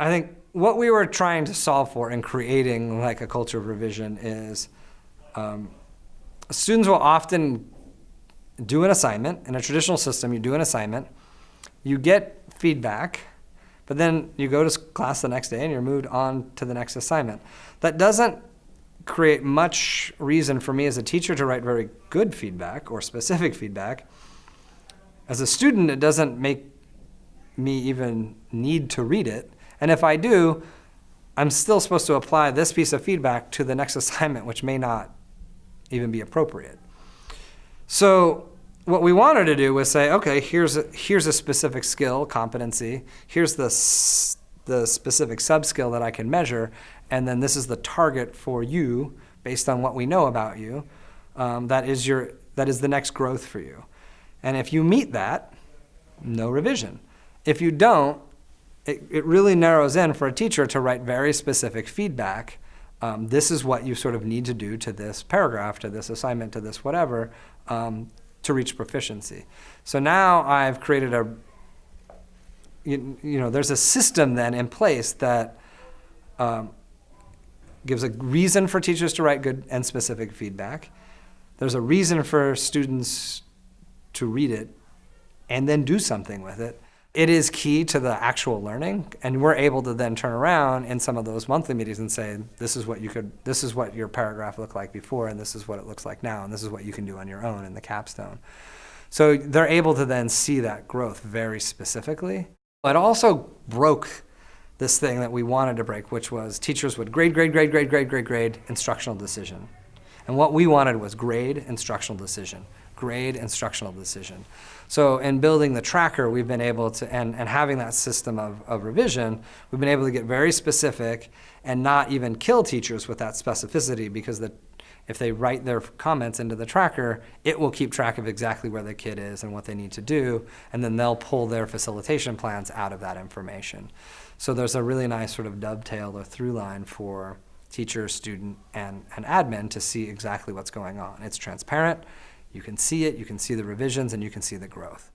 I think what we were trying to solve for in creating like a culture of revision is um, students will often do an assignment. In a traditional system, you do an assignment, you get feedback, but then you go to class the next day and you're moved on to the next assignment. That doesn't create much reason for me as a teacher to write very good feedback or specific feedback. As a student, it doesn't make me even need to read it. And if I do, I'm still supposed to apply this piece of feedback to the next assignment, which may not even be appropriate. So what we wanted to do was say, okay, here's a, here's a specific skill, competency. Here's the, the specific sub-skill that I can measure. And then this is the target for you based on what we know about you. Um, that, is your, that is the next growth for you. And if you meet that, no revision. If you don't, it, it really narrows in for a teacher to write very specific feedback. Um, this is what you sort of need to do to this paragraph, to this assignment, to this whatever, um, to reach proficiency. So now I've created a, you, you know, there's a system then in place that um, gives a reason for teachers to write good and specific feedback. There's a reason for students to read it and then do something with it it is key to the actual learning and we're able to then turn around in some of those monthly meetings and say this is what you could this is what your paragraph looked like before and this is what it looks like now and this is what you can do on your own in the capstone. So they're able to then see that growth very specifically it also broke this thing that we wanted to break which was teachers would grade grade grade grade grade grade grade instructional decision. And what we wanted was grade instructional decision grade instructional decision. So in building the tracker, we've been able to, and, and having that system of, of revision, we've been able to get very specific and not even kill teachers with that specificity because the, if they write their comments into the tracker, it will keep track of exactly where the kid is and what they need to do, and then they'll pull their facilitation plans out of that information. So there's a really nice sort of dovetail or through line for teacher, student, and, and admin to see exactly what's going on. It's transparent, you can see it, you can see the revisions, and you can see the growth.